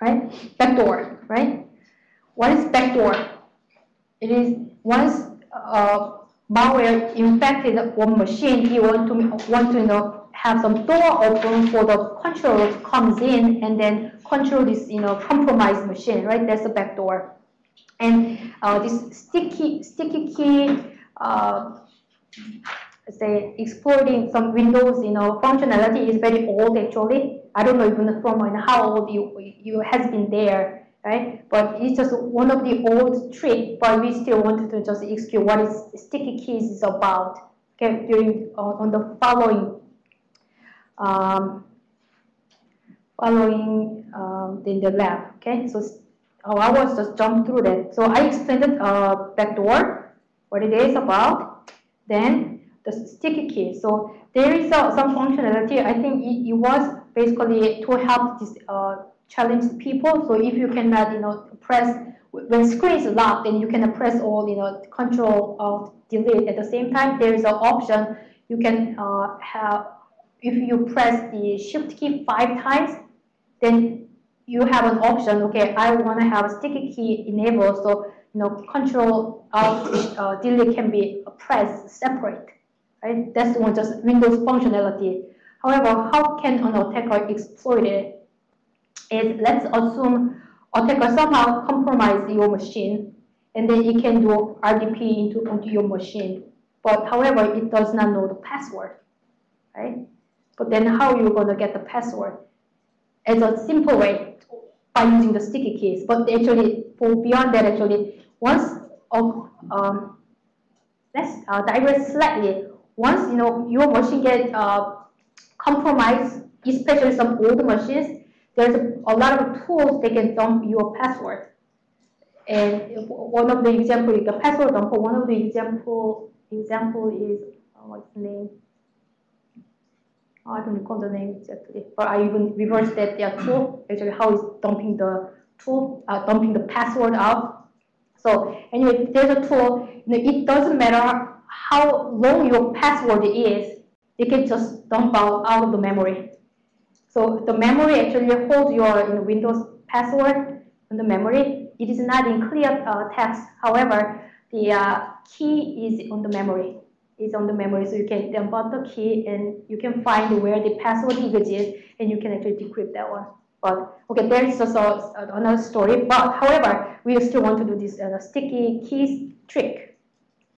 right? Backdoor, right? What is backdoor? It is once uh, malware infected one machine, you want to want to you know have some door open for the controller to comes in and then control this you know compromised machine, right? That's a backdoor. And uh, this sticky sticky key, uh, say exploiting some Windows you know functionality is very old actually. I don't know even from how old you you has been there right? But it's just one of the old trick, but we still wanted to just execute what is sticky keys is about. Okay, during uh, on the following um, following um, in the lab. Okay, so oh, I was just jump through that. So I explained it uh, backdoor, what it is about, then the sticky key. So there is uh, some functionality. I think it, it was basically to help this uh, challenge people. So if you cannot, you know, press when screen is locked, then you can press all, you know, control of delete at the same time. There is an option you can uh, have. If you press the shift key five times, then you have an option. Okay, I want to have sticky key enabled, so you know, control of uh, delete can be pressed separate. Right? That's one just Windows functionality. However, how can an attacker exploit it? is let's assume attacker somehow compromise your machine and then it can do RDP into, onto your machine. But however, it does not know the password, right? But then how you're you going to get the password? As a simple way by using the sticky keys. But actually, for beyond that, actually, once of um, let's uh, digress slightly. Once you know your machine get uh, compromised, especially some old machines, there's a, lot of tools they can dump your password. And one of the example is the password dumper. One of the example example is uh, what's the name? I don't recall the name exactly, but I even reversed that their tool. Actually, how is dumping the tool, uh, dumping the password out. So anyway, there's a tool. You know, it doesn't matter how long your password is. It can just dump out out of the memory. So the memory actually holds your you know, Windows password in the memory. It is not in clear uh, text. However, the uh, key is on the memory. Is on the memory, so you can dump out the key and you can find where the password is, and you can actually decrypt that one. But okay, there is also another story. But however, we still want to do this uh, sticky keys trick.